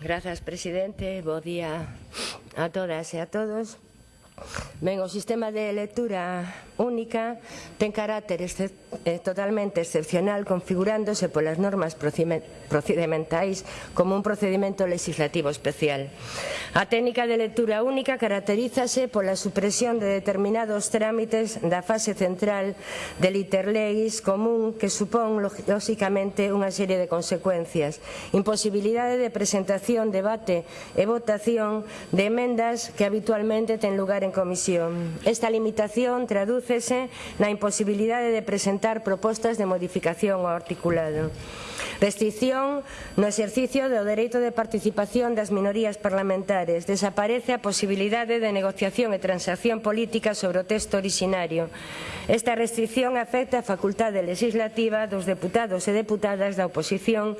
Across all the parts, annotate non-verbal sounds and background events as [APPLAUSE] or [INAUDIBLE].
Grazas, presidente. Bo día a todas e a todos. Ben, o sistema de lectura única ten carácter eh, totalmente excepcional configurándose polas normas procedementais como un procedimento legislativo especial. A técnica de lectura única caracterízase pola supresión de determinados trámites da fase central del interleis común que supón lógicamente unha serie de consecuencias, imposibilidade de presentación, debate e votación de emendas que habitualmente ten lugar en comisión comisión. Esta limitación tradúcese na imposibilidade de presentar propostas de modificación ao articulado. Restricción no exercicio do dereito de participación das minorías parlamentares. Desaparece a posibilidade de negociación e transacción política sobre o texto originario. Esta restricción afecta a facultade legislativa dos deputados e deputadas da oposición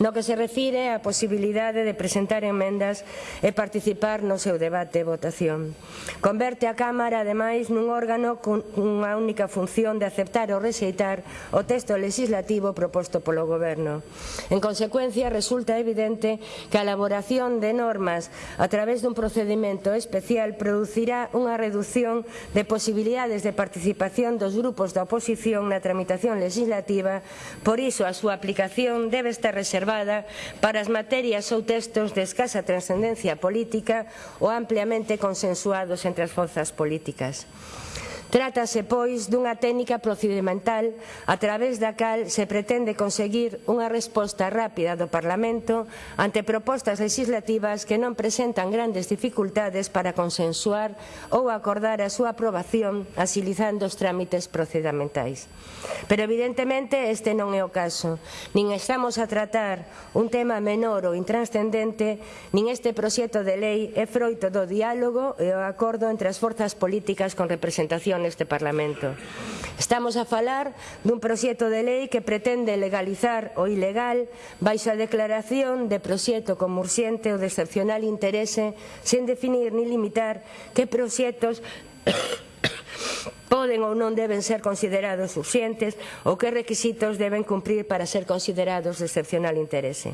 no que se refire á posibilidade de presentar enmendas e participar no seu debate e votación. Converte a Cámara, ademais, nun órgano cunha única función de aceptar ou rexeitar o texto legislativo proposto polo Goberno. En consecuencia, resulta evidente que a elaboración de normas a través dun procedimento especial producirá unha reducción de posibilidades de participación dos grupos da oposición na tramitación legislativa, por iso a súa aplicación debe estar reservada para as materias ou textos de escasa trascendencia política ou ampliamente consensuados entre as forzas políticas. Trátase, pois, dunha técnica procedimental a través da cal se pretende conseguir unha resposta rápida do Parlamento ante propostas legislativas que non presentan grandes dificultades para consensuar ou acordar a súa aprobación asilizando os trámites procedimentais. Pero evidentemente este non é o caso. Nin estamos a tratar un tema menor ou intranscendente, nin este proxecto de lei é froito do diálogo e o acordo entre as forzas políticas con representación neste Parlamento. Estamos a falar dun proxecto de lei que pretende legalizar o ilegal baixo a declaración de proxecto como urxente ou de excepcional interese sen definir ni limitar que proxectos [COUGHS] poden ou non deben ser considerados urxentes ou que requisitos deben cumprir para ser considerados de excepcional interese.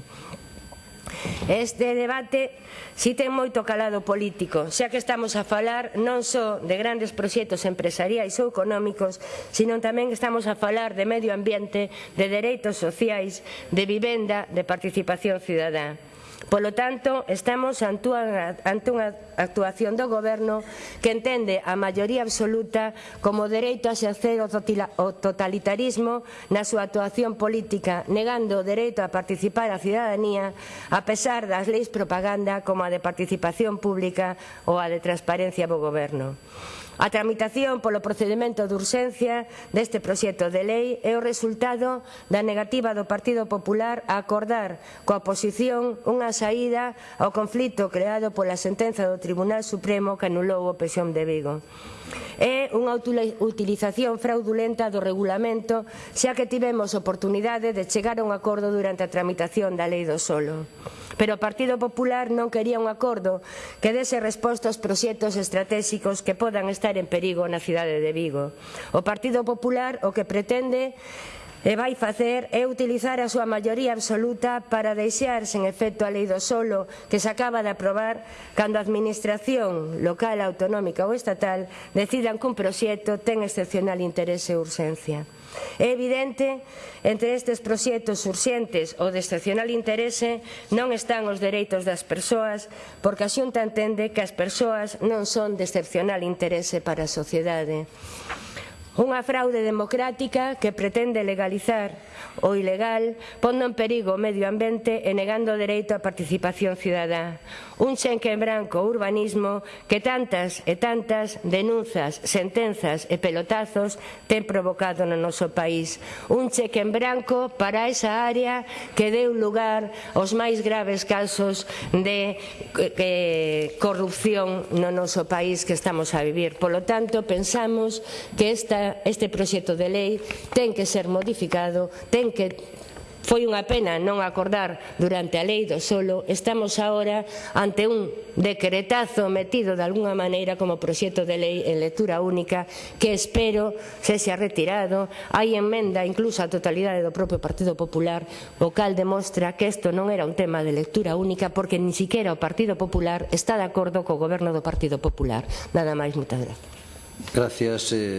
Este debate si ten moito calado político, xa que estamos a falar non só de grandes proxectos empresariais ou económicos, sino tamén estamos a falar de medio ambiente, de dereitos sociais, de vivenda, de participación cidadá. Polo tanto, estamos ante unha, ante unha actuación do Goberno que entende a maioría absoluta como dereito a exercer o totalitarismo na súa actuación política, negando o dereito a participar a cidadanía a pesar das leis propaganda como a de participación pública ou a de transparencia do Goberno. A tramitación polo procedimento de urxencia deste proxecto de lei é o resultado da negativa do Partido Popular a acordar coa oposición unha saída ao conflito creado pola sentenza do Tribunal Supremo que anulou o Pesión de Vigo. É unha utilización fraudulenta do regulamento xa que tivemos oportunidade de chegar a un acordo durante a tramitación da Lei do Solo pero o Partido Popular non quería un acordo que dese resposta aos proxectos estratégicos que podan estar en perigo na cidade de Vigo. O Partido Popular o que pretende e vai facer é utilizar a súa maioría absoluta para deixar sen efecto a lei do solo que se acaba de aprobar cando a administración local, autonómica ou estatal decidan que un proxecto ten excepcional interese e urxencia. É evidente, entre estes proxectos urxentes ou de excepcional interese non están os dereitos das persoas, porque a Xunta entende que as persoas non son de excepcional interese para a sociedade. Unha fraude democrática que pretende legalizar o ilegal pondo en perigo o medio ambiente e negando o dereito á participación cidadá. Un xenque en branco urbanismo que tantas e tantas denunzas, sentenzas e pelotazos ten provocado no noso país. Un cheque en branco para esa área que deu lugar aos máis graves casos de eh, corrupción no noso país que estamos a vivir. Polo tanto, pensamos que esta este proxecto de lei ten que ser modificado, ten que Foi unha pena non acordar durante a lei do solo, estamos agora ante un decretazo metido de alguna maneira como proxecto de lei en lectura única que espero se sea retirado. Hai emenda incluso a totalidade do propio Partido Popular, o cal demostra que isto non era un tema de lectura única porque ni siquiera o Partido Popular está de acordo co goberno do Partido Popular. Nada máis, moitas gracias. Gracias. Eh...